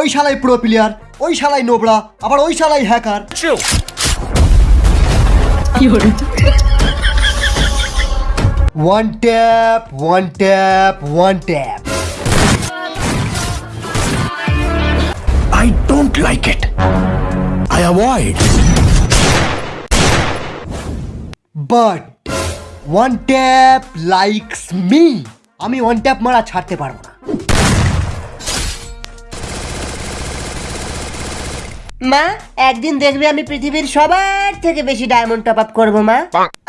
ওই শালাই pro player ওই শালাই নোবড়া আবার ওই শালাই hacker one tap one tap one tap I don't like it. I avoid. But one tap likes me আমি one tap মারা ছাড়তে পারব না। মা একদিন দেখবে আমি পৃথিবীর সবার থেকে বেশি ডায়মন্ড টপ আপ করব মা।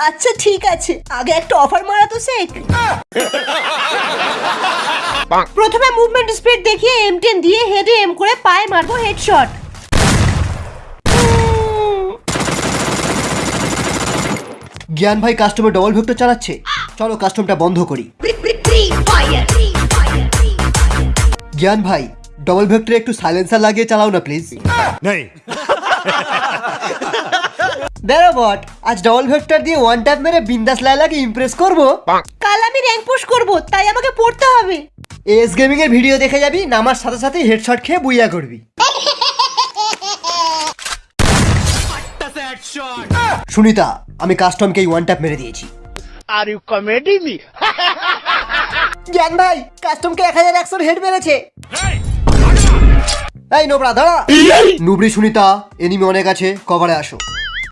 আচ্ছা ঠিক আছে। আগে একটা অফার মারা তো শেখ। প্রথমে মুভমেন্ট স্পিড দেখিয়ে এম টেন দিয়ে হেডে এম করে পায়ে মারবো হেডশট জ্ঞান ভাই কাস্টমার ডবল ভেক্টর চালাচ্ছে। চলো কাস্টমটা বন্ধ করি। জ্ঞান ভাই ডবল ভেক্টরে একটু সাইলেন্সার লাগিয়ে চালাও না প্লিজ नहीं বেরো বট আজ ডবল ভেক্টর দিয়ে ওয়ান ট্যাপ মেরে বিন্দাস লাইলাকে ইমপ্রেস করব। কাল আমি র্যাঙ্ক পুশ করব তাই আমাকে পড়তে হবে। এস গেমিং এর ভিডিও দেখে যাবি নামার সাথে সাথে হেডশট খেয়ে বুইয়া করবি। সুনিতা আমি কাস্টমকে ওয়ান ট্যাপ মেরে দিয়েছি। Are you comedy me? জ্ঞান ভাই কাস্টমকে এক হাজার একশোর হেড মেরেছে। এই নোবরা দাঁড়া নুবরি সুনিতা এনিমি অনেক আছে কভারে আসো।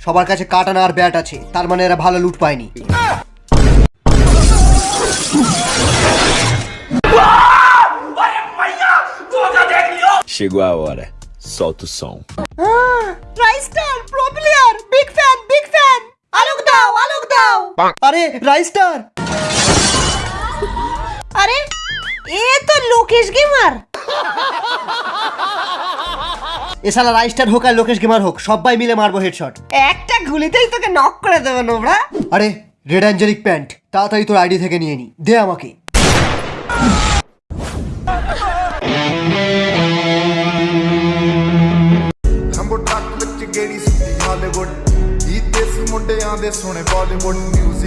সবার কাছে কাটানা আর ব্যাট আছে তার মানে এরা ভালো লুট পায়নি। Chegou a hora. Solta o som. রাইস্টার pro player big fan big fan আলোক দাও আলোক দাও আরে রাইস্টার আরে এ তো লোকেশ গেমার। এছাড়া রাইস্টার হোক আর লোকেশ গেমার হোক সবাই মিলে মারবো হেডশট একটা গুলিতেই তোকে নক করে দেবে নোবরা আরে রেড অ্যাঞ্জেলিক প্যান্ট তাড়াতাড়ি তোর আইডি থেকে নিয়ে নি দে আমাকে ਲੰਬੋ ਟਰੱਕ ਵਿੱਚ ਗੇੜੀ ਸੁੱਤੀ ਹਾਲੀਵੁੱਡ ਇਹ ਦੇਸੀ ਮੁੰਡਿਆਂ ਦੇ ਸੋਹਣੇ ਬਾਲੀਵੁੱਡ ਮਿਊਜ਼ਿਕ